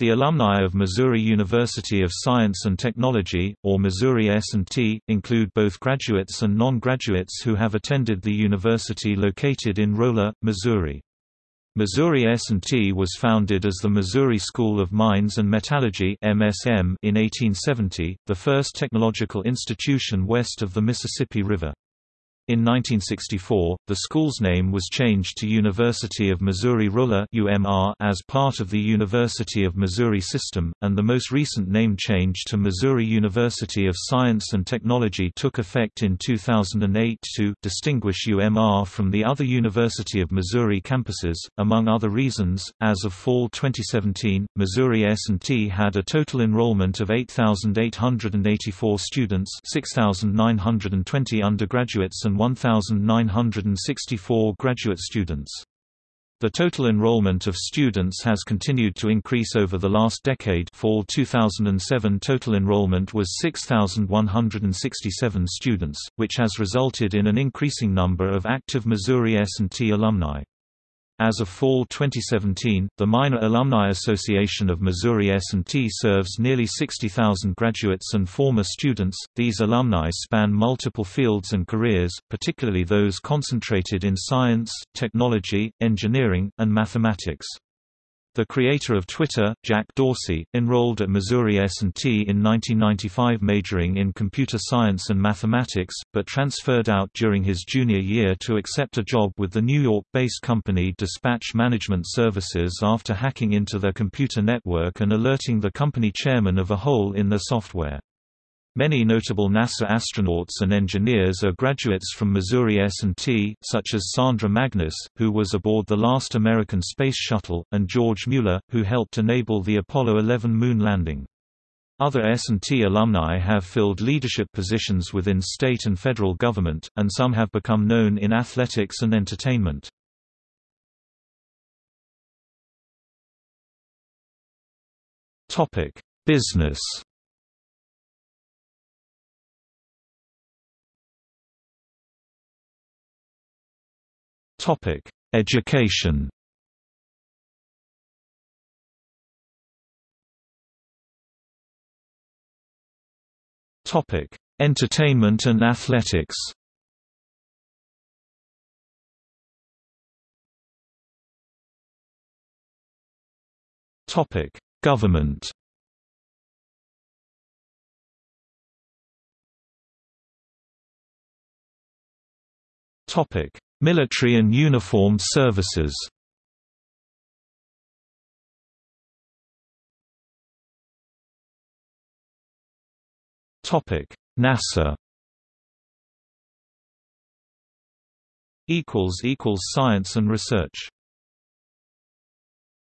The alumni of Missouri University of Science and Technology, or Missouri S&T, include both graduates and non-graduates who have attended the university located in Rolla, Missouri. Missouri S&T was founded as the Missouri School of Mines and Metallurgy (MSM) in 1870, the first technological institution west of the Mississippi River. In 1964, the school's name was changed to University of Missouri-Rolla as part of the University of Missouri system, and the most recent name change to Missouri University of Science and Technology took effect in 2008 to distinguish UMR from the other University of Missouri campuses, among other reasons. As of fall 2017, Missouri S&T had a total enrollment of 8,884 students 6,920 undergraduates and 1,964 graduate students. The total enrollment of students has continued to increase over the last decade fall 2007 total enrollment was 6,167 students, which has resulted in an increasing number of active Missouri S&T alumni. As of fall 2017, the Miner Alumni Association of Missouri S&T serves nearly 60,000 graduates and former students. These alumni span multiple fields and careers, particularly those concentrated in science, technology, engineering, and mathematics. The creator of Twitter, Jack Dorsey, enrolled at Missouri S&T in 1995 majoring in computer science and mathematics, but transferred out during his junior year to accept a job with the New York-based company Dispatch Management Services after hacking into their computer network and alerting the company chairman of a hole in their software. Many notable NASA astronauts and engineers are graduates from Missouri S&T, such as Sandra Magnus, who was aboard the last American space shuttle, and George Mueller, who helped enable the Apollo 11 moon landing. Other S&T alumni have filled leadership positions within state and federal government, and some have become known in athletics and entertainment. Business Topic: Education. Topic: Entertainment and athletics. Topic: Government. Topic: Military and uniformed services. NASA. Equals equals Science and research